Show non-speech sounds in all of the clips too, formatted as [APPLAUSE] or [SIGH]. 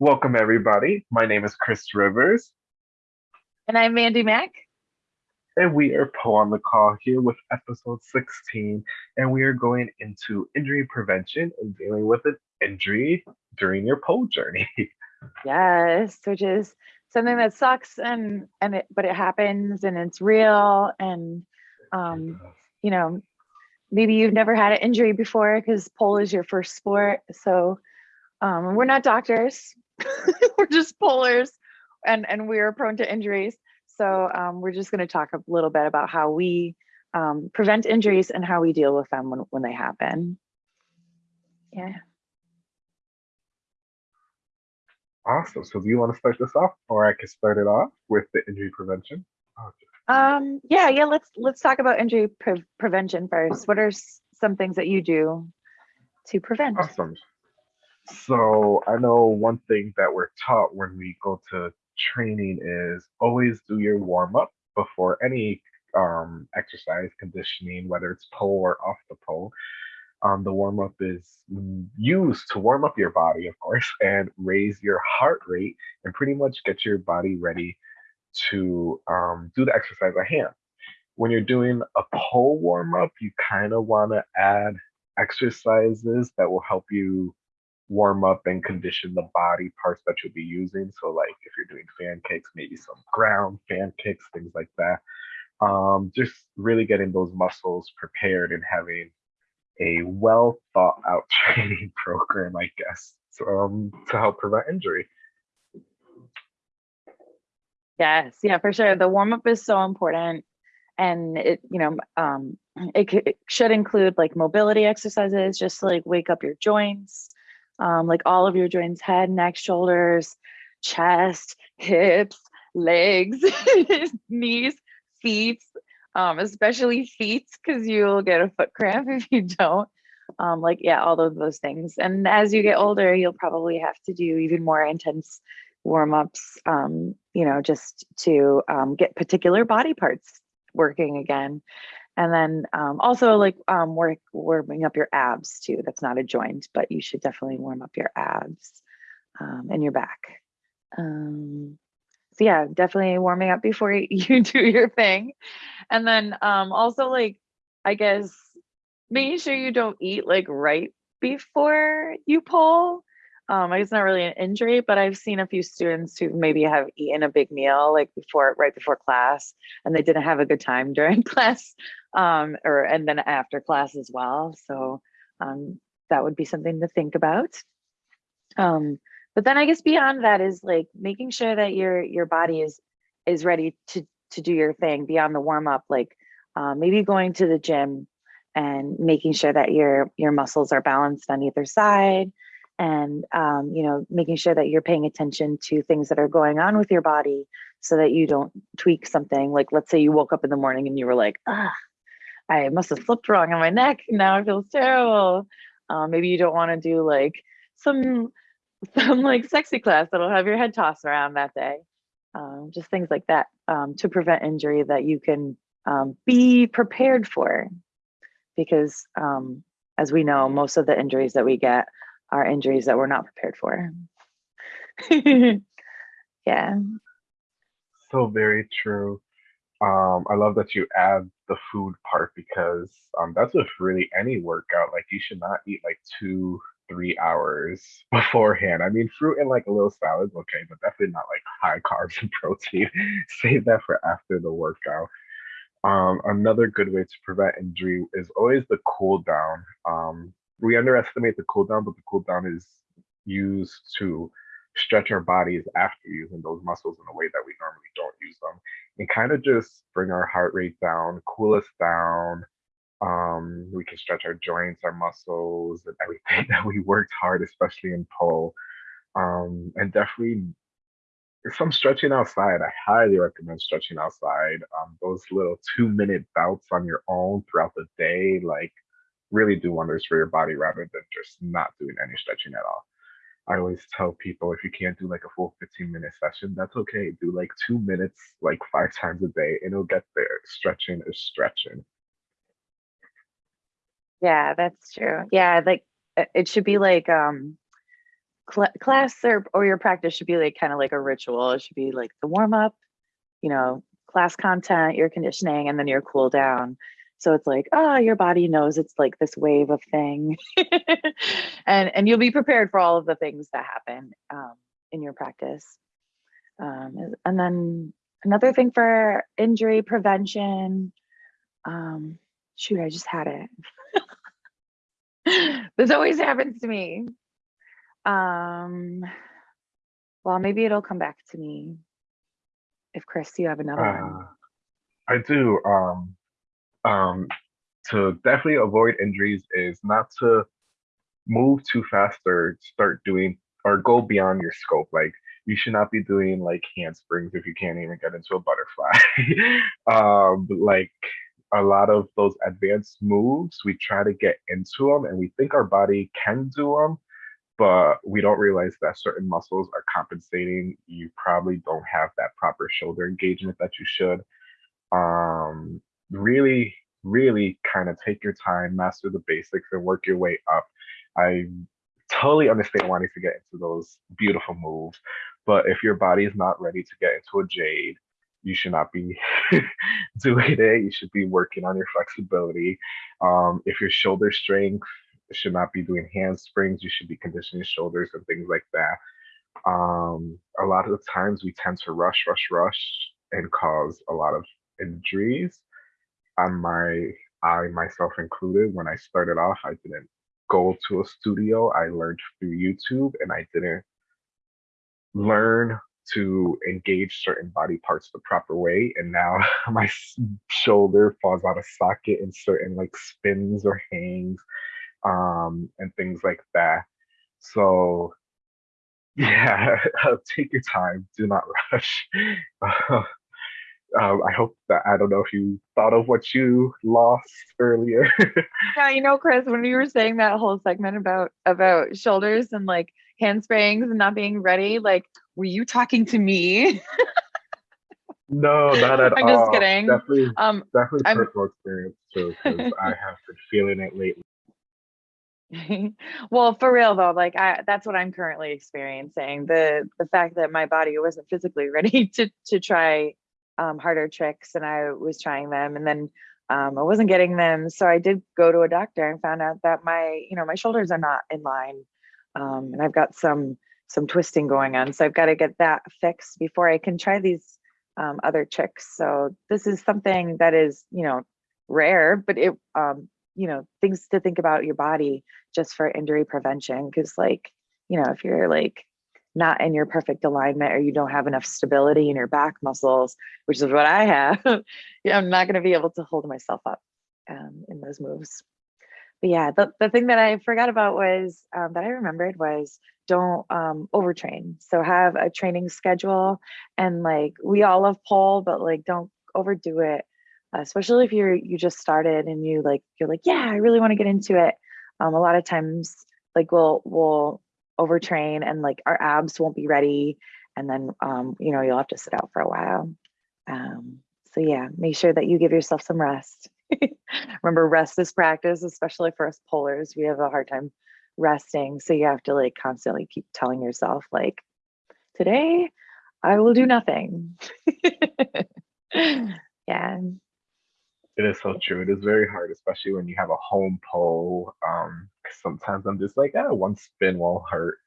Welcome, everybody. My name is Chris Rivers, And I'm Mandy Mack. and we are Poe on the Call here with episode 16. And we are going into injury prevention and dealing with an injury during your pole journey. [LAUGHS] Yes, which is something that sucks and and it but it happens and it's real and um you know maybe you've never had an injury before because pole is your first sport so um we're not doctors [LAUGHS] we're just polers and and we're prone to injuries so um we're just going to talk a little bit about how we um prevent injuries and how we deal with them when, when they happen yeah Awesome. So, do you want to start this off, or I can start it off with the injury prevention? Okay. Um, yeah, yeah, let's let's talk about injury pre prevention first. What are some things that you do to prevent? Awesome. So, I know one thing that we're taught when we go to training is always do your warm up before any um, exercise conditioning, whether it's pole or off the pole. Um, the warm up is used to warm up your body, of course, [LAUGHS] and raise your heart rate and pretty much get your body ready to um, do the exercise at hand. When you're doing a pole warm up, you kind of want to add exercises that will help you warm up and condition the body parts that you'll be using. So, like if you're doing fan kicks, maybe some ground fan kicks, things like that. Um, just really getting those muscles prepared and having a well thought out [LAUGHS] training program, I guess, so, um, to help prevent injury. Yes, yeah, for sure. The warm up is so important, and it you know um it, it should include like mobility exercises, just to like wake up your joints, um, like all of your joints, head, neck, shoulders, chest, hips, legs, [LAUGHS] knees, feet, um, especially feet, because you'll get a foot cramp [LAUGHS] if you don't. Um, like yeah, all of those things. And as you get older, you'll probably have to do even more intense warm-ups, um, you know, just to um, get particular body parts working again. And then um, also like um, work warming up your abs too. That's not a joint, but you should definitely warm up your abs um, and your back. Um, so yeah, definitely warming up before [LAUGHS] you do your thing. And then um, also like, I guess making sure you don't eat like right before you pull. Um, it's not really an injury, but I've seen a few students who maybe have eaten a big meal like before, right before class, and they didn't have a good time [LAUGHS] during class, um, or and then after class as well. So um, that would be something to think about. Um, but then I guess beyond that is like making sure that your your body is is ready to to do your thing beyond the warm up, like uh, maybe going to the gym and making sure that your your muscles are balanced on either side and um, you know making sure that you're paying attention to things that are going on with your body so that you don't tweak something. Like let's say you woke up in the morning and you were like ah i must have slipped wrong on my neck. Now it feels terrible. Uh, maybe you don't want to do like some [LAUGHS] some like sexy class that'll have your head tossed around that day. Um, just things like that um, to prevent injury that you can um, be prepared for. Because um, as we know most of the injuries that we get are injuries that we're not prepared for [LAUGHS] yeah So very true. Um, I love that you add the food part because um, that's with really any workout. Like you should not eat like two, three hours [LAUGHS] beforehand. I mean, fruit and like a little salad's okay, but definitely not like high [LAUGHS] carbs and protein. Save that for after the workout. Um, another good way to prevent injury is always the cool down. Um, we underestimate the cool down, but the cool down is used to stretch our bodies after using those muscles in a way that we normally don't use them and kind of just bring our heart rate down, cool us down. Um, we can stretch our joints, our muscles, and everything [LAUGHS] that we worked hard, especially in pole. Um, and definitely some stretching outside. I highly recommend stretching outside. Um, those little two minute bouts on your own throughout the day, like really do wonders for your body rather than just not doing any stretching at all. I always tell people if you can't do like a full 15 minute session, that's okay. Do like two minutes, like five times a day, and it'll get there. Stretching is stretching. yeah that's true yeah like it should be like um cl- class or, or your practice should be like kind of like a ritual. It should be like the warm up, you know, class content, your conditioning, and then your cool down. So it's like, oh, your body knows it's like this wave of thing, [LAUGHS] and and you'll be prepared for all of the things that happen um, in your practice. Um, and then another thing for injury prevention. Um, shoot, I just had it. [LAUGHS] this always happens to me. Um, well, maybe it'll come back to me. If Chris, you have another one. Uh, I do. Um, um, to definitely avoid injuries is not to move too fast or start doing or go beyond your scope. Like you should not be doing like handsprings if you can't even get into a butterfly. [LAUGHS] um, like a lot of those advanced moves, we try to get into them and we think our body can do them, but we don't realize that certain muscles are compensating. You probably don't have that proper shoulder engagement that you should. Um, really, really kind of take your time, master the basics, and work your way up. I totally understand wanting to get into those beautiful moves, but if your body is not ready to get into a jade, you should not be [LAUGHS] doing it. You should be working on your flexibility. Um, if your shoulder strength should not be doing handsprings, you should be conditioning shoulders and things like that. Um, a lot of the times we tend to rush, rush, rush and cause a lot of injuries. On my, I myself included, when I started off, I didn't go to a studio. I learned through YouTube and I didn't learn to engage certain body parts the proper way. And now [LAUGHS] my shoulder falls out of socket in certain like spins or hangs um, and things like that. So [LAUGHS] yeah, [LAUGHS] take your time. Do not rush. Um, I hope that I don't know if you thought of what you lost earlier. [LAUGHS] yeah, you know, Chris, when you were saying that whole segment about about shoulders and like handsprings and not being ready, like, were you talking to me? no, not [LAUGHS] at I'm all. I'm just kidding. Definitely, um, definitely I'm, personal experience too, because [LAUGHS] I have been feeling it lately. well for real though like i that's what i'm currently experiencing the the fact that my body wasn't physically ready to to try um, harder tricks and I was trying them and then um, I wasn't getting them. So I did go to a doctor and found out that my, you know, my shoulders are not in line. Um, and I've got some, some twisting going on. So I've got to get that fixed before I can try these um, other tricks. So this is something that is, you know, rare, but it, um, you know, things to think about your body just for injury prevention. Cause like, you know, if you're like not in your perfect alignment or you don't have enough stability in your back muscles, which is what I have, [LAUGHS] I'm not going to be able to hold myself up um, in those moves. But yeah, the, the thing that I forgot about was um, that I remembered was don't um, overtrain. So have a training schedule and like we all love pole, but like don't overdo it. Especially if you're you just started and you like you're like yeah I really want to get into it. Um, a lot of times like we'll we'll overtrain and like our abs won't be ready. And then um, you know you'll have to sit out for a while. Um, so yeah make sure that you give yourself some rest. [LAUGHS] Remember rest is practice especially for us polers we have a hard time resting. So you have to like constantly keep telling yourself like today i will do nothing. [LAUGHS] Yeah. It is so true. It is very hard, especially when you have a home pole. Um, sometimes I'm just like, ah, one spin won't hurt.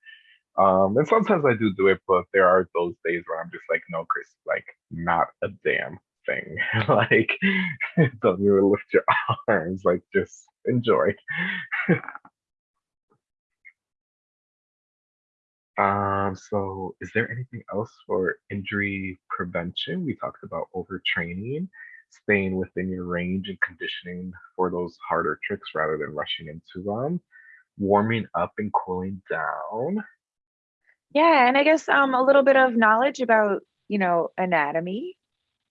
Um, and sometimes I do do it, but there are those days where I'm just like, no, Chris, like not a damn thing. [LAUGHS] like, [LAUGHS] don't even lift your [LAUGHS] arms. Like, just enjoy. um, so is there anything else for injury prevention? We talked about overtraining staying within your range and conditioning for those harder tricks rather than rushing into them, warming up and cooling down. Yeah, and I guess um, a little bit of knowledge about you know anatomy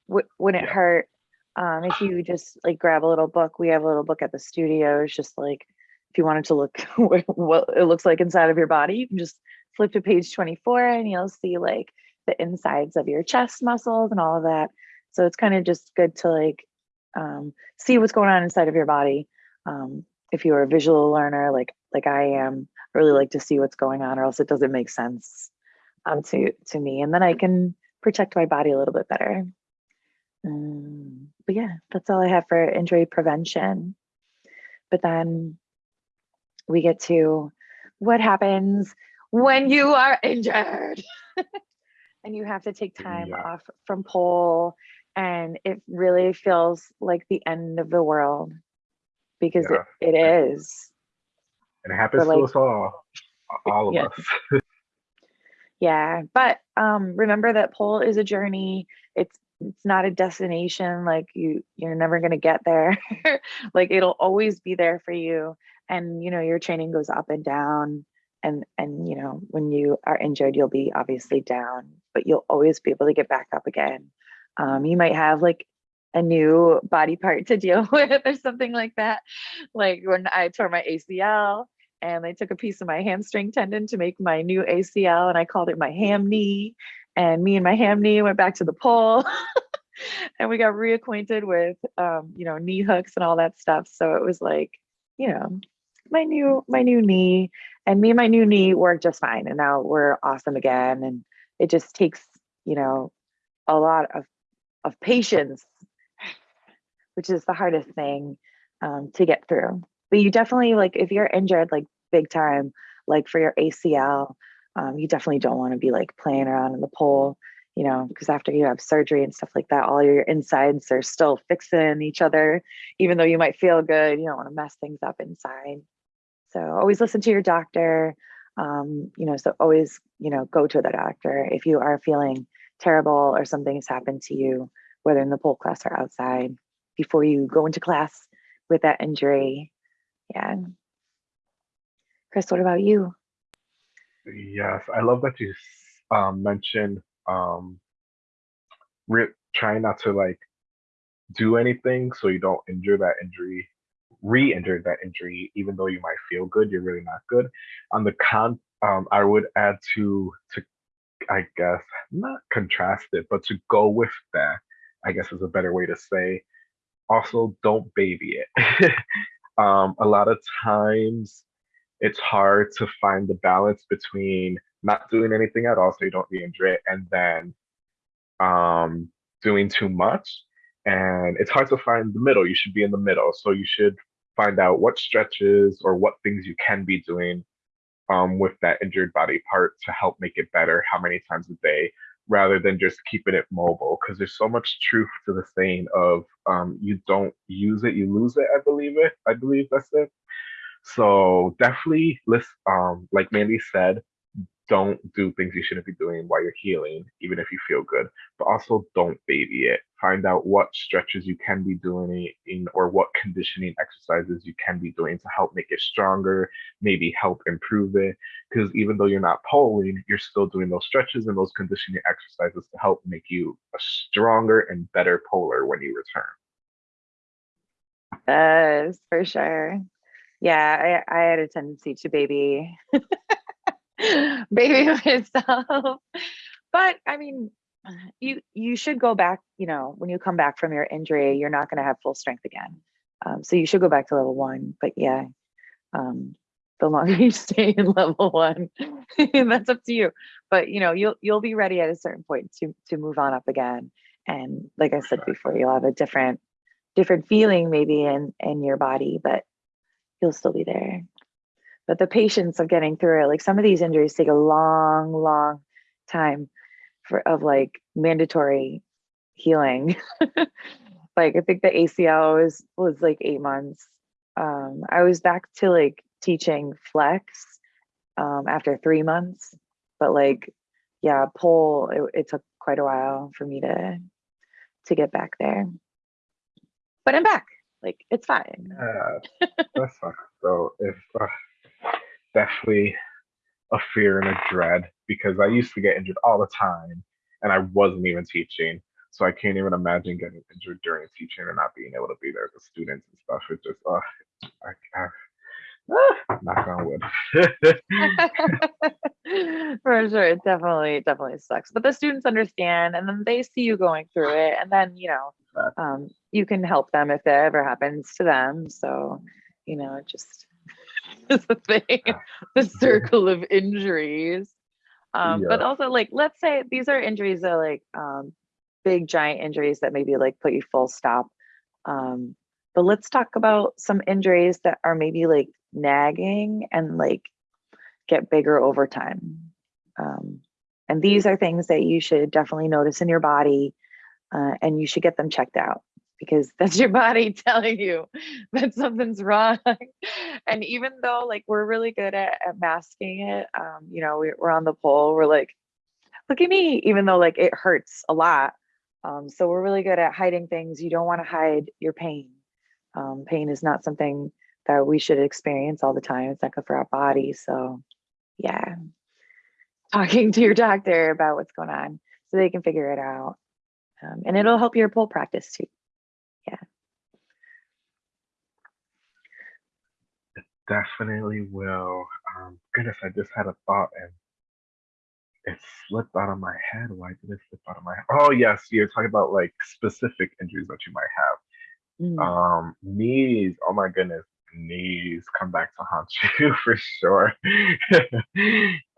wouldn't yeah. hurt um, if you just like grab a little book. We have a little book at the studio. It's just like if you wanted to look [LAUGHS] what, what it looks like inside of your body, you can just flip to page 24 and you'll see like the insides of your chest muscles and all of that. So it's kind of just good to like um, see what's going on inside of your body. Um, if you're a visual learner, like like I am, I really like to see what's going on or else it doesn't make sense um, to, to me. And then I can protect my body a little bit better. Um, but yeah, that's all I have for injury prevention. But then we get to what happens when you are injured [LAUGHS] and you have to take time Yeah. off from pole and it really feels like the end of the world because Yeah. it, it is. And it happens like- to us all, all of Yeah. us. [LAUGHS] Yeah, but um, remember that pole is a journey. It's it's not a destination. Like you, you're never gonna get there. [LAUGHS] like it'll always be there for you. And you know your training goes up and down. And and you know when you are injured, you'll be obviously down, but you'll always be able to get back up again. Um, you might have like a new body part to deal [LAUGHS] with or something like that. Like when I tore my ACL, and they took a piece of my hamstring tendon to make my new ACL and I called it my ham knee. And me and my ham knee went back to the pole [LAUGHS] and we got reacquainted with um, you know, knee hooks and all that stuff. So it was like, you know, my new my new knee and me and my new knee worked just fine. And now we're awesome again. And it just takes, you know, a lot of of patience, which is the hardest thing um, to get through. But you definitely like if you're injured like big time like for your acl um, you definitely don't want to be like playing around in the pole you know because after you have surgery and stuff like that all your insides are still fixing each other even though you might feel good you don't want to mess things up inside. So always listen to your doctor um, you know so always you know go to the doctor if you are feeling terrible or something has happened to you whether in the pole class or outside before you go into class with that injury yeah. Chris, what about you? Yes, I love that you um, mentioned um, trying not to like do anything so you don't injure that injury, re-injure that injury, even though you might feel good, you're really not good. On the con, um, I would add to to I guess not contrast it, but to go with that, I guess is a better way to say. Also, don't baby it. [LAUGHS] um, a lot of times it's hard to find the balance between not doing anything at all so you don't re-injure it and then um, doing too much. And it's hard to find the middle. You should be in the middle. So you should find out what stretches or what things you can be doing um, with that injured body part to help make it better, how many times a day, rather than just keeping it mobile. Because there's so much truth to the saying of um, you don't use it, you lose it. I believe it. I believe that's it. So definitely, list um, like Mandy said, don't do things you shouldn't be doing while you're healing, even if you feel good. But also don't baby it. Find out what stretches you can be doing in or what conditioning exercises you can be doing to help make it stronger, maybe help improve it. Because even though you're not poling, you're still doing those stretches and those conditioning exercises to help make you a stronger and better poler when you return. Yes, for sure. Yeah, I, I had a tendency to baby [LAUGHS] [LAUGHS] baby [LAUGHS] myself. But I mean, you you should go back, you know, when you come back from your injury, you're not gonna have full strength again. Um, so you should go back to level one. But yeah, um, the longer [LAUGHS] you stay in level one, that's up to you. But you know, you'll you'll be ready at a certain point to to move on up again. And like I said before, you'll have a different different feeling maybe in in your body, but you'll still be there. But the patience of getting through it, like some of these injuries take a long, long time for of like mandatory healing. [LAUGHS] like I think the ACL was was like eight months. Um, I was back to like teaching flex um, after three months, but like yeah, pole it, it took quite a while for me to to get back there. But I'm back. Like it's fine. Yeah, [LAUGHS] that sucks. So if uh, definitely a fear and a dread because I used to get injured all the time and I wasn't even teaching. So I can't even imagine getting injured during teaching and not being able to be there with students and stuff. It just, uh, I, I, knock on wood. [LAUGHS] For sure, it definitely definitely sucks. But the students understand, and then they see you going through it, and then you know, um, you can help them if that ever happens to them. So, you know, just [LAUGHS] is the thing, [LAUGHS] the circle of injuries. Um, but also like, let's say these are injuries that are like, um, big giant injuries that maybe like put you full stop. Um, but let's talk about some injuries that are maybe like nagging and like get bigger over time. Um, and these are things that you should definitely notice in your body uh, and you should get them checked out because [LAUGHS] that's your body telling you that something's wrong. and even though like we're really good at, at masking it, um, you know, we, we're on the pole, we're like, look at me, even though like it hurts a lot. Um, so we're really good at hiding things. You don't want to hide your pain. Um, pain is not something that we should experience all the time. It's not good for our body. So yeah, talking to your doctor about what's going on so they can figure it out. Um, and it'll help your pole practice too. Definitely will. Um, goodness, I just had a thought and it slipped out of my head. Why did it slip out of my head? Oh yes, you're talking about like specific injuries that you might have. Mm. Um, knees. Oh my goodness, knees come back to haunt [LAUGHS] you for sure.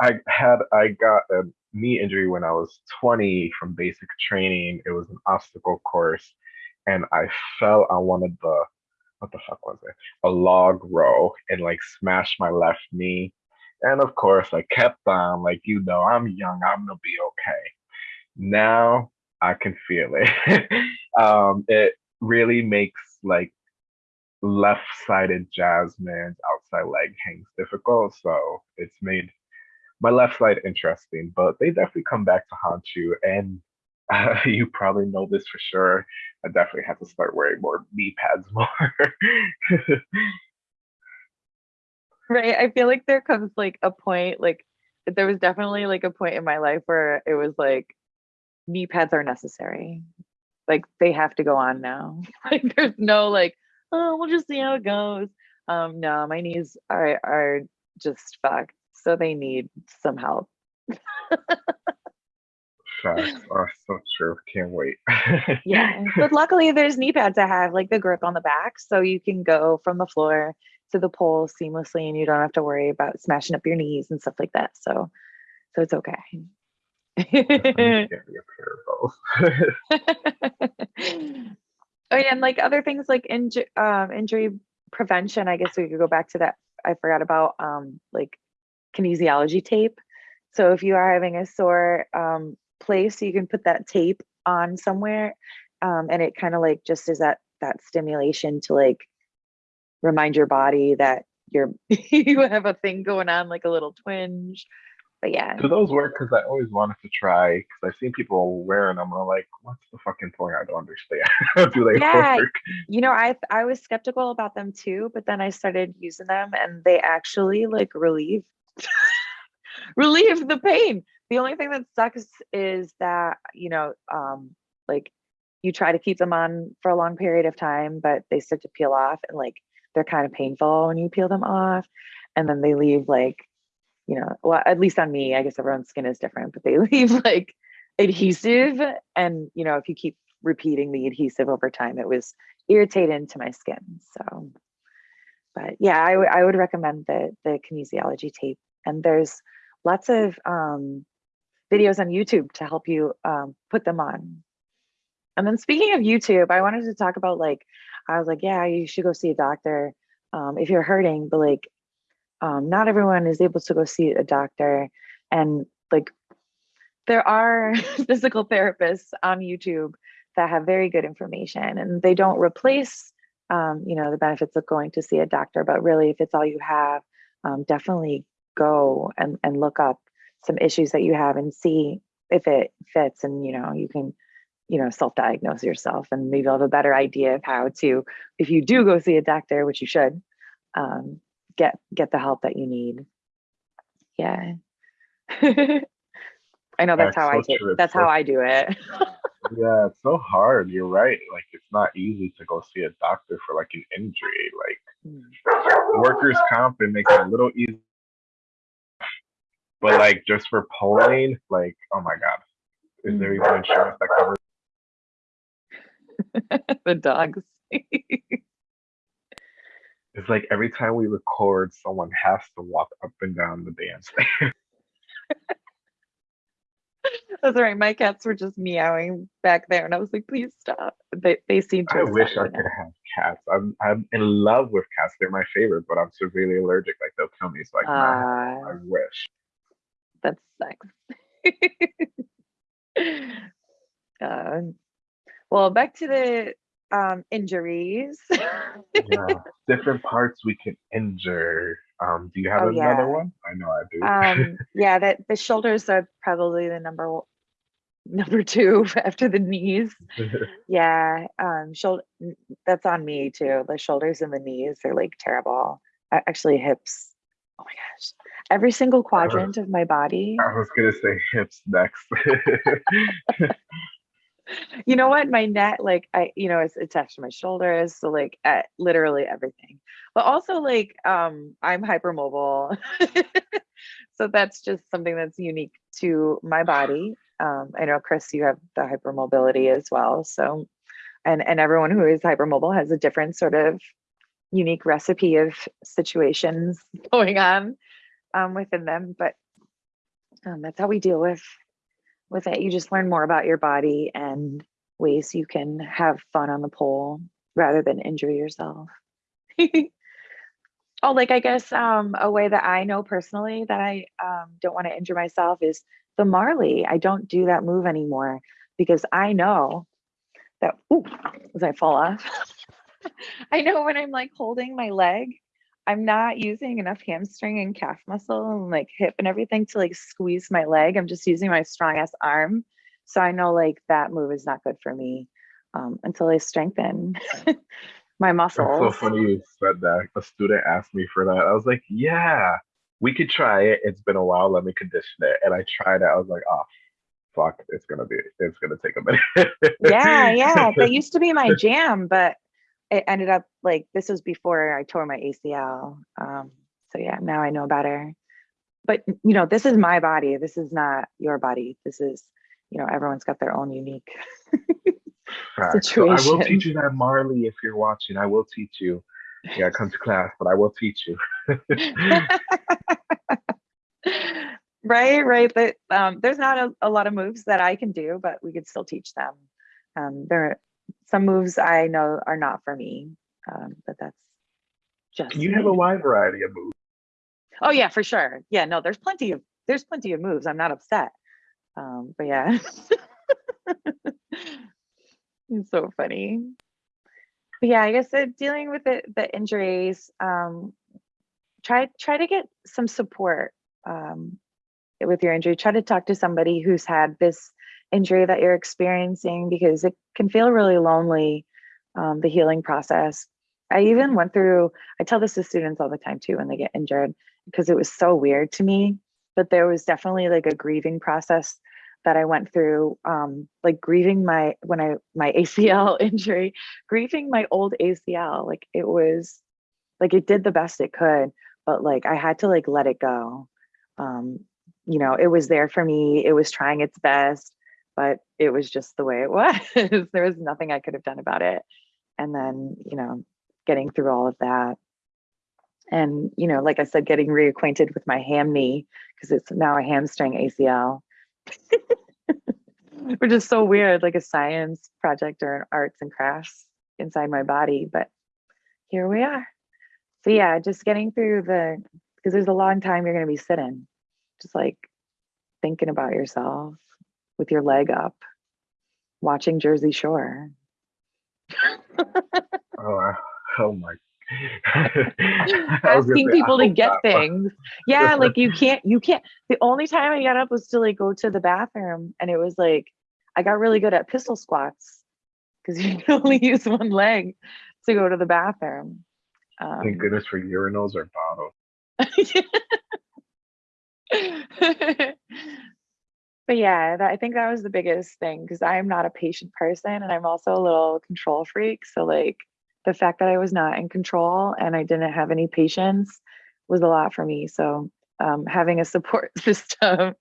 I had I got a knee injury when I was 20 from basic training. It was an obstacle course, and I fell on one of the what the fuck was it? A log row and like smashed my left knee. And of course, I kept on like you know I'm young. I'm gonna be okay. Now I can feel it. [LAUGHS] um, it really makes like left-sided Jasmines outside leg hangs difficult. So it's made my left side interesting, but they definitely come back to haunt you. And uh, [LAUGHS] you probably know this for sure. I definitely have to start wearing more knee pads [LAUGHS] more. Right. I feel like there comes like a point, like there was definitely like a point in my life where it was like knee pads are necessary. Like they have to go on now. [LAUGHS] Like there's no like, oh, we'll just see how it goes. Um, no, my knees are are just fucked. So they need some help. Facts are so true. Can't wait. Yeah. But [LAUGHS] luckily there's knee pads that have like the grip on the back. So you can go from the floor to the pole seamlessly and you don't have to worry about smashing up your knees and stuff like that. So so it's okay. Definitely [LAUGHS] get me a pair of those. [LAUGHS] oh yeah, and like other things like inju- um, injury prevention, I guess we could go back to that. I forgot about um, like kinesiology tape. So if you are having a sore um, place, so you can put that tape on somewhere, um, and it kind of like just is that that stimulation to like remind your body that you're [LAUGHS] you have a thing going on, like a little twinge. But yeah, Do those work? Because I always wanted to try. Because I've seen people wearing them. And I'm like, what's the fucking point? I don't understand. [LAUGHS] Do they Yeah, work? you know, I I was skeptical about them too, but then I started using them and they actually like relieve [LAUGHS] relieve the pain. The only thing that sucks is that, you know, um like you try to keep them on for a long period of time, but they start to peel off and like they're kind of painful when you peel them off and then they leave like, you know, well, at least on me, I guess everyone's skin is different, but they [LAUGHS] leave like adhesive and, you know, if you keep repeating the adhesive over time, it was irritating to my skin. So, but yeah, I would I would recommend the the kinesiology tape. And there's lots of um, videos on YouTube to help you um, put them on. And then speaking of YouTube, I wanted to talk about like I was like, yeah, you should go see a doctor um, if you're hurting, but like um, not everyone is able to go see a doctor, and like there are [LAUGHS] physical therapists on YouTube that have very good information and they don't replace um, you know the benefits of going to see a doctor but really if it's all you have um, definitely go and, and look up some issues that you have and see if it fits and you know you can you know self-diagnose yourself and maybe you'll have a better idea of how to if you do go see a doctor which you should um, get get the help that you need yeah [LAUGHS] i know that's That's how i so take true. That's so how i do it [LAUGHS] Yeah, it's so hard. You're right. Like it's not easy to go see a doctor for like an injury. Like Mm. workers' comp it makes it a little easy. But like just for poling, like, oh my god. Is there even insurance that covers [LAUGHS] the dogs [LAUGHS] It's like every time we record, someone has to walk up and down the dance. [LAUGHS] That's right. My cats were just meowing back there, and I was like, "Please stop." They they seem to. I wish I could have cats. I'm I'm in love with cats. They're my favorite, but I'm severely allergic. Like they'll kill me. So I cannot have Ah, I wish. That sucks. uh, [LAUGHS] well, back to the um, injuries. Yeah. [LAUGHS] Different parts we can injure. Um, do you have oh another yeah. one? I know I do. Um, [LAUGHS] yeah, that the shoulders are probably the number number two after the knees. Yeah, um, shoulder that's on me too. The shoulders and the knees are like terrible. Actually, hips. Oh my gosh. Every single quadrant of my body. I was gonna say hips next. [LAUGHS] You know what? My neck, like I, you know, it's attached to my shoulders, so like at literally everything. But also like um I'm hypermobile. [LAUGHS] so that's just something that's unique to my body. Um, I know Chris, you have the hypermobility as well. So and and everyone who is hypermobile has a different sort of unique recipe of situations [LAUGHS] going on um, within them. But um, that's how we deal with with it. You just learn more about your body and ways you can have fun on the pole rather than injure yourself. [LAUGHS] oh, like I guess um, a way that I know personally that I um, don't want to injure myself is the Marley. I don't do that move anymore because I know that ooh, as I fall off, [LAUGHS] I know when I'm like holding my leg, I'm not using enough hamstring and calf muscle and like hip and everything to like squeeze my leg. I'm just using my strong ass arm. So I know like that move is not good for me um, until I strengthen [LAUGHS] my It's so muscles. funny you said that. A student asked me for that. I was like, yeah, we could try it. It's been a while. Let me condition it. And I tried it. I was like, oh, fuck. It's gonna be. It's gonna take a minute. Yeah, yeah. That [LAUGHS] used to be my jam, but it ended up like this was before I tore my ACL. Um, so yeah, now I know better. But you know, this is my body. This is not your body. This is, you know, everyone's got their own unique [LAUGHS] Facts. So I will teach you that, Marley. If you're watching, I will teach you. Yeah, come to class, but I will teach you. [LAUGHS] right, right. But um, there's not a, a lot of moves that I can do, but we could still teach them. Um, there are some moves I know are not for me, um, but that's just you have a wide variety of moves. Oh yeah, for sure. Yeah, no, there's plenty of there's plenty of moves. I'm not upset. Um, but yeah. [LAUGHS] it's so funny. But yeah, I guess uh, dealing with the, the injuries, um, try try to get some support um, with your injury. Try to talk to somebody who's had this injury that you're experiencing because it can feel really lonely, um, the healing process. I even went through, I tell this to students all the time too when they get injured because it was so weird to me. But there was definitely like a grieving process that I went through, um, like grieving my when I my [LAUGHS] ACL injury, grieving my old ACL. Like it was like it did the best it could, but like I had to like let it go. Um, you know, it was there for me. It was trying its best, but it was just the way it [LAUGHS] was. there was nothing I could have done about it. And then, mm. you know, getting through all of that. And you know like i said getting reacquainted with my ham knee because it's now a hamstring acl [LAUGHS] which is so weird like a science project or an arts and crafts inside my body but here we are. So yeah just getting through the because there's a long time you're going to be sitting just like thinking about yourself with your leg up watching jersey shore [LAUGHS] Oh, oh my. [LAUGHS] Asking people to get things. Yeah, [LAUGHS] like you can't, you can't. The only time I got up was to like go to the bathroom, and it was like I got really good at pistol squats because you can only use one leg to go to the bathroom. Thank Um, goodness for urinals or bottles. But yeah, that, I think that was the biggest thing because I am not a patient person and I'm also a little control freak. So like the fact that I was not in control and I didn't have any patience was a lot for me. So um, having a support [LAUGHS] system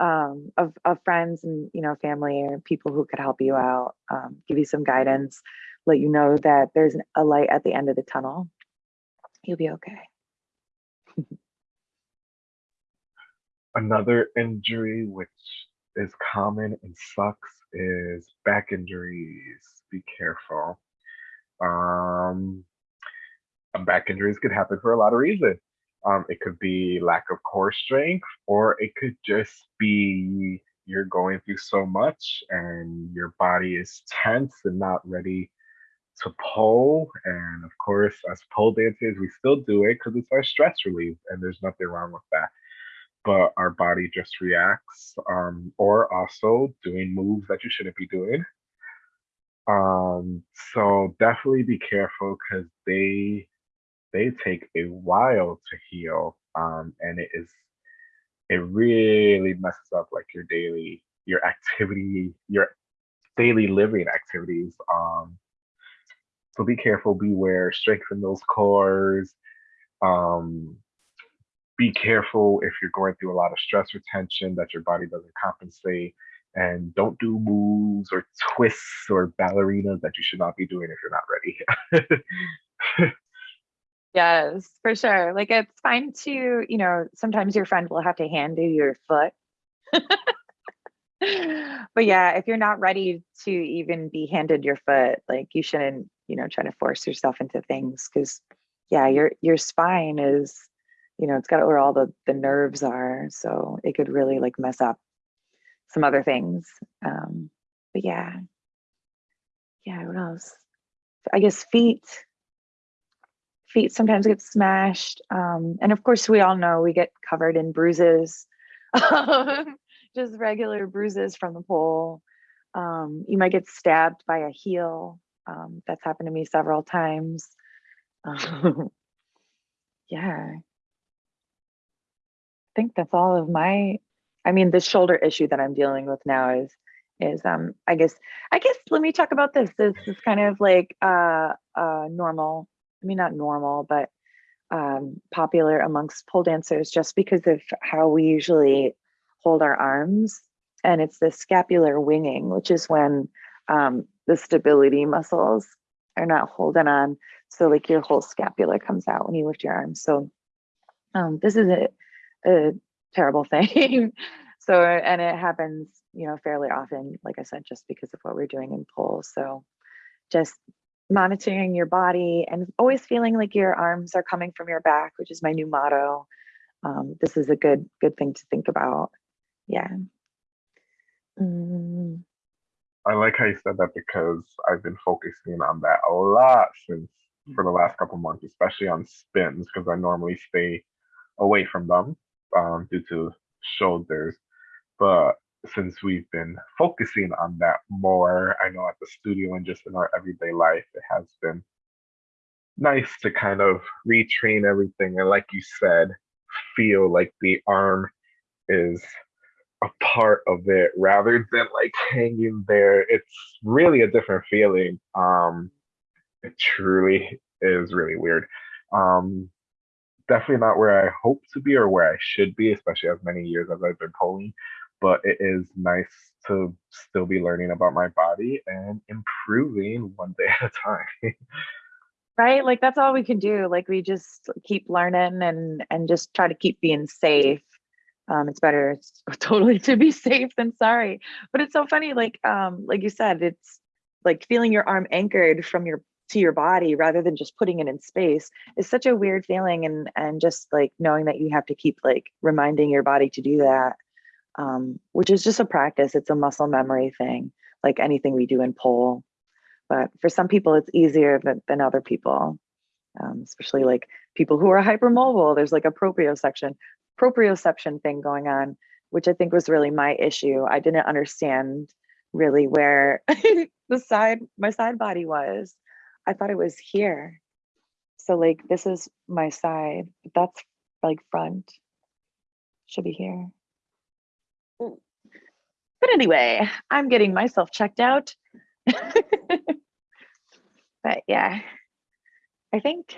um, of, of friends and you know family or people who could help you out, um, give you some guidance, let you know that there's a light at the end of the tunnel. You'll be okay. Another injury which is common and sucks is back injuries. Be careful. Um, uh, back injuries could happen for a lot of reasons. Um, it could be lack of core strength, or it could just be you're going through so much and your body is tense and not ready to pole. And of course, as pole dancers, we still do it because it's our stress relief, and there's nothing wrong with that. But our body just reacts, um, or also doing moves that you shouldn't be doing. Um, so definitely be careful because they they take a while to heal. Um, and it is it really messes up like your daily your activity, your daily living activities. Um, so be careful, beware, strengthen those cores. Um, be careful if you're going through a lot of stress retention that your body doesn't compensate. And don't do moves or twists or ballerinas that you should not be doing if you're not ready. [LAUGHS] Yes, for sure. Like it's fine to, you know, sometimes your friend will have to hand you your foot. [LAUGHS] but yeah, if you're not ready to even be handed your foot, like you shouldn't, you know, try to force yourself into things because yeah, your your spine is, you know, it's got where all the the nerves are. So it could really like mess up some other things. Um, but yeah. Yeah, what else? I guess feet feet sometimes get smashed. Um, and of course, we all know we get covered in bruises, [LAUGHS] just regular bruises from the pole. Um, you might get stabbed by a heel. Um, that's happened to me several times. Um, [LAUGHS] yeah. Think that's all of my, I mean, the shoulder issue that I'm dealing with now is, is um, I guess, I guess, let me talk about this. This is kind of like uh, uh, normal I mean, not normal, but um, popular amongst pole dancers just because of how we usually hold our arms. And it's the scapular winging, which is when um, the stability muscles are not holding on. So like your whole scapula comes out when you lift your arms. So um, this is a, a terrible [LAUGHS] thing. so, and it happens, you know, fairly often, like I said, just because of what we're doing in pole. So just monitoring your body and always feeling like your arms are coming from your back, which is my new motto. Um, this is a good good thing to think about. Yeah. Mm. I like how you said that because I've been focusing on that a lot since for the last couple months, especially on spins, because I normally stay away from them um, due to shoulders. But since we've been focusing on that more, I know at the studio and just in our everyday life, it has been nice to kind of retrain everything. And like you said, feel like the arm is a part of it rather than like hanging there. It's really a different feeling. Um, it truly is really weird. Um, definitely not where I hope to be or where I should be, especially as many years as I've been poling but it is nice to still be learning about my body and improving one day [LAUGHS] at a time. right? Like that's all we can do. Like we just keep learning and and just try to keep being safe. Um, it's better [LAUGHS] totally to be safe than sorry. But it's so funny, like um, like you said, it's like feeling your arm anchored from your to your body rather than just putting it in space is such a weird feeling and and just like knowing that you have to keep like reminding your body to do that um, which is just a practice. It's a muscle memory thing, like anything we do in pole. But for some people, it's easier than, than other people, um, especially like people who are [LAUGHS] hypermobile. There's like a proprioception, proprioception thing going on, which I think was really my issue. I didn't understand really where [LAUGHS] the side, my side body was. I thought it was here. So like this is my side, but that's like front. Should be here. But anyway, I'm getting myself checked out. [LAUGHS] but yeah, I think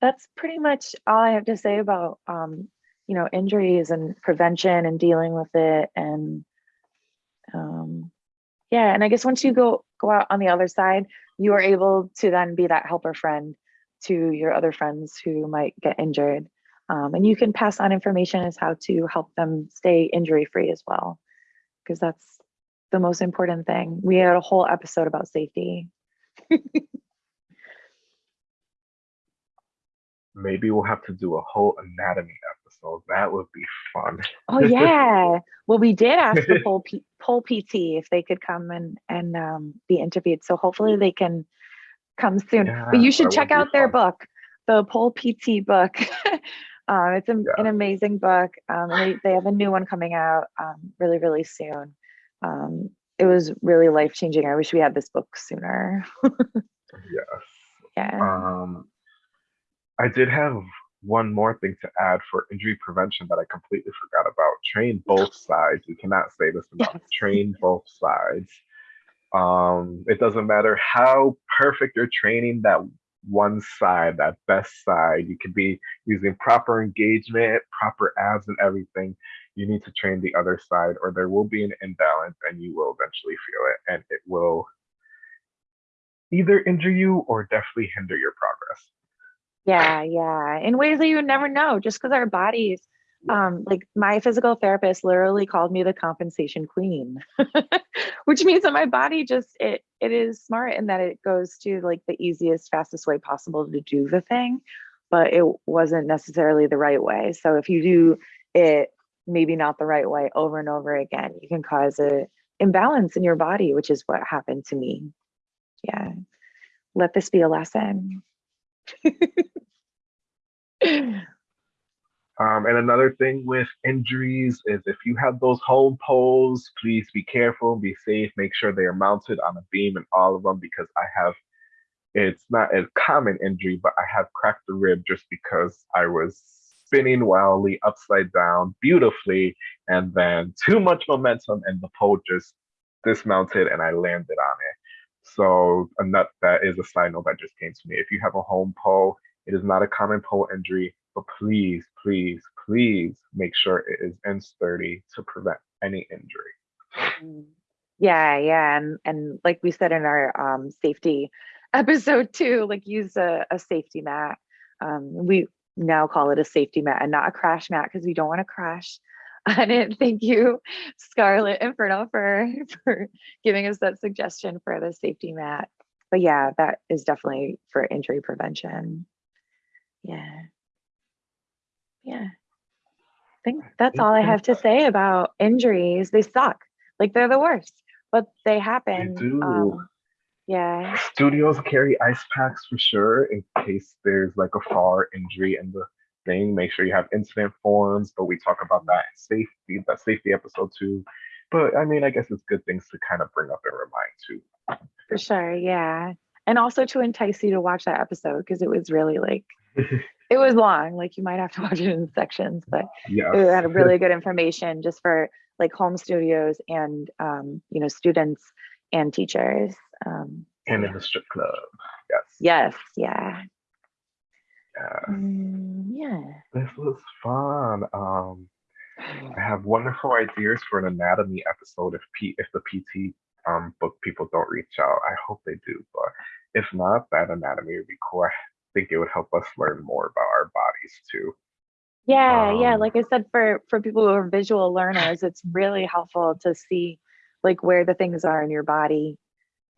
that's pretty much all I have to say about um, you know injuries and prevention and dealing with it and um, yeah and i guess once you go go out on the other side you are able to then be that helper friend to your other friends who might get injured. Um, and you can pass on information as how to help them stay injury free as well, because that's the most important thing. We had a whole episode about safety. [LAUGHS] Maybe we'll have to do a whole anatomy episode. That would be fun. Oh yeah. [LAUGHS] well, we did ask the [LAUGHS] pole, P- pole PT if they could come and and um, be interviewed. So hopefully they can come soon. Yeah, but you should check out their fun. book, the pole PT book. [LAUGHS] um, it's an, Yeah. an amazing book. Um, they, they have a new one coming out um, really, really soon. Um, it was really life changing. I wish we had this book sooner. Yes. yeah. Um, I did have one more thing to add for injury prevention that I completely forgot about. Train both sides. We cannot say this [LAUGHS] enough. Yes. Train both sides. Um, it doesn't matter how perfect you're training that one side, that best side. You could be using proper engagement, proper abs, and everything. You need to train the other side, or there will be an imbalance, and you will eventually feel it, and it will either injure you or definitely hinder your progress. Yeah, yeah. In ways that you would never know, just because our bodies, um, like my physical therapist literally called me the compensation queen, [LAUGHS] which means that my body just it it is smart in that it goes to like the easiest, fastest way possible to do the thing, but it wasn't necessarily the right way. So if you do it maybe not the right way over and over again, you can cause a imbalance in your body, which is what happened to me. Yeah. Let this be a lesson. [LAUGHS] Um, and another thing with injuries is if you have those home poles, please be careful, be safe, make sure they are mounted on a beam and all of them because I have, it's not a common injury, but I have cracked the rib just because I was spinning wildly upside down beautifully and then too much momentum and the pole just dismounted and I landed on it. So a nut that is a side note that just came to me. If you have a home pole, it is not a common pole injury, but please, please, please make sure it is in sturdy to prevent any injury. Mm. Yeah, yeah, and and like we said in our um, safety [LAUGHS] episode too, like use a, a safety mat. Um, we now call it a safety mat and not a crash mat because we don't want to crash. on it. thank you, Scarlett Inferno, for [LAUGHS] for giving us that suggestion for the safety mat. But yeah, that is definitely for injury prevention. Yeah. Yeah. I think that's all I have to say about injuries. They suck. Like they're the worst, but they happen. They do. Um, yeah. Studios carry ice packs for sure in case there's like a fall or injury in the thing. Make sure you have incident forms, but we talk about that in safety, that safety episode too. But I mean, I guess it's good things to kind of bring up and remind too. For sure. Yeah. And also to entice you to watch that episode because it was really like, [LAUGHS] it was long. Like you might have to [LAUGHS] watch it in sections, but it had really [LAUGHS] good information just for like home studios and, um, you know, students and teachers. Um, and in the strip club. Yes. Yes. Yeah. Yeah. Mm, yeah. This was fun. Um, I [SIGHS] have wonderful ideas for an anatomy episode if P if the PT um book people don't reach out. I hope they do, but if not, that anatomy would be cool. Think it would help us learn more about our bodies too. Yeah, yeah. Um, Like I said, for for people who are visual learners, it's really helpful to see like where the things are in your body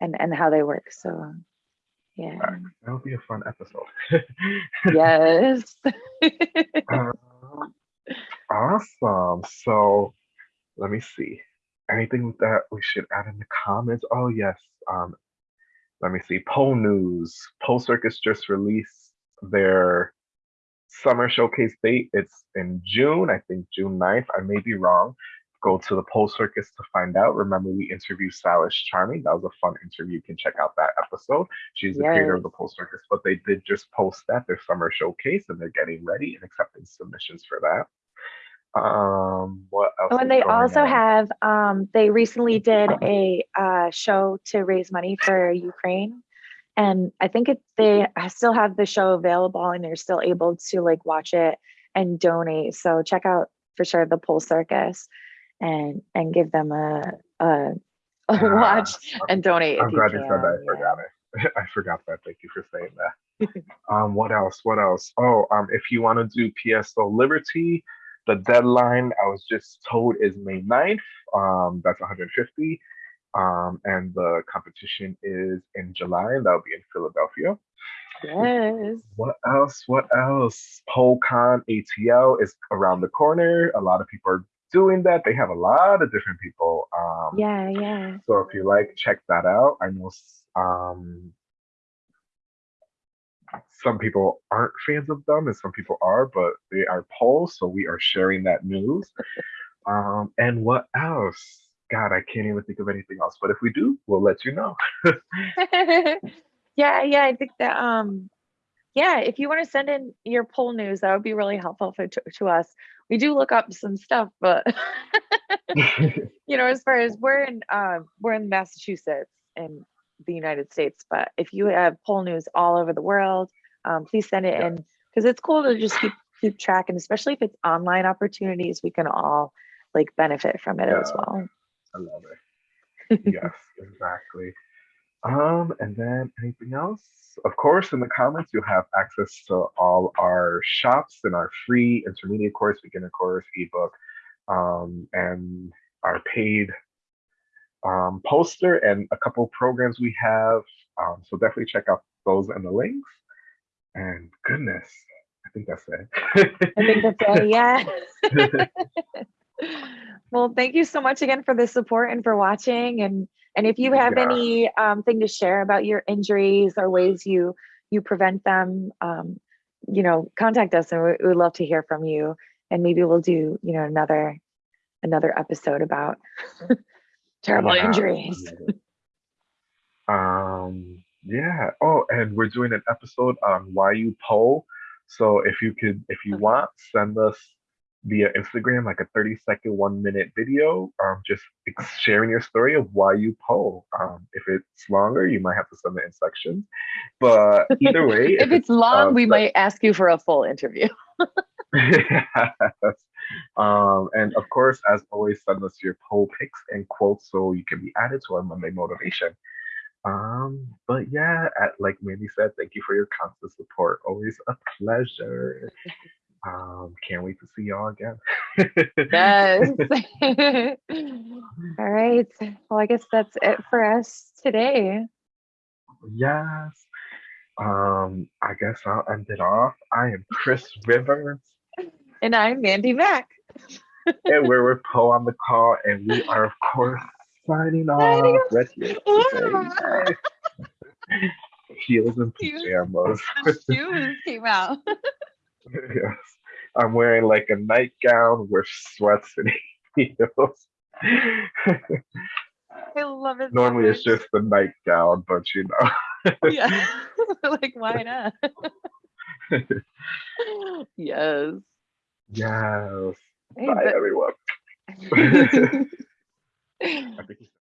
and and how they work. So yeah. That would be a fun episode. yes. [LAUGHS] Um, awesome. So let me see. Anything that we should add in the comments? Oh yes. Um, let me see. Pole news. Pole Circus just released their summer showcase date. It's in June, I think June 9th. I may be wrong. Go to the Pole Circus to find out. Remember, we interviewed Silas Charming. That was a fun interview. You can check out that episode. She's the creator of the Pole Circus, but they did just post that their summer showcase and they're getting ready and accepting submissions for that. Um, what else? Oh, and they also on? have um they recently did a uh show to raise money for Ukraine. And I think it they still have the show available and you're still able to like watch it and donate. So check out for sure the Pole Circus and and give them a a, a watch and donate I'm you glad you said that. I yeah. forgot it. [LAUGHS] I forgot that. Thank you for saying that. um, what else? What else? Oh, um, if you want to do PSO Liberty, the deadline I was just told is May 9th. Um, that's 150. Um, and the competition is in July, and that'll be in Philadelphia. Yes. What else? What else? PoleCon ATL is around the corner. A lot of people are doing that. They have a lot of different people. Um, Yeah, yeah. so if you like, check that out. I know um, some people aren't fans of them and some people are, but they are poles, so we are sharing that news. Um, and what else? God, I can't even think of anything else. But if we do, we'll let you know. [LAUGHS] yeah, yeah. I think that um yeah, if you want to send in your pole news, that would be really helpful for to, to us. We do look up some stuff, but [LAUGHS] [LAUGHS] you know, as far as we're in uh, we're in Massachusetts in the United States, but if you have pole news all over the world, um, please send it Yeah. in because it's cool to just keep keep track, and especially if it's online opportunities, we can all like benefit from it as well. I love it. yes, [LAUGHS] exactly. Um, and then anything else? Of course, in the comments, you'll have access to all our shops and our free intermediate course, beginner course, ebook, um, and our paid um, poster and a couple programs we have. Um, so definitely check out those and the links. And goodness, I think that's it. I think that's it. [LAUGHS] Yeah. [LAUGHS] well, thank you so much again for the support and for watching. And and if you have Yeah. any um, thing to share about your injuries or ways you you prevent them, um, you know, contact us, and we we would love to hear from you. And maybe we'll do you know another another episode about [LAUGHS] terrible Yeah, injuries. [LAUGHS] Um, yeah. Oh, and we're doing an episode on why you pole. So if you could, if you want, send us via Instagram like a 30 second, one minute video, um, just sharing your story of why you pole. Um, if it's longer, you might have to send it in sections. But either way, [LAUGHS] If it's long, uh, we might ask you for a full interview. [LAUGHS] Yes. Um, and of course, as always, send us your pole pics and quotes so you can be added to our Monday motivation. Um, but yeah, at, like Mandy said, thank you for your constant support. Always a pleasure. Um, can't wait to see y'all again. [LAUGHS] Yes. [LAUGHS] All right. Well, I guess that's it for us today. yes. Um, I guess I'll end it off. I am Chris Rivers, And I'm Mandy Mack. and we're with Poe on the call, and we are, of course, signing off. Red Heels. [LAUGHS] Heels and pajamas. [LAUGHS] The shoes came out. [LAUGHS] yes. I'm wearing like a nightgown with sweats and heels. I love it. so Normally it's just the nightgown, but you know. yeah. like why not? yes. Yes. Hey, Bye, but- everyone. [LAUGHS] [LAUGHS]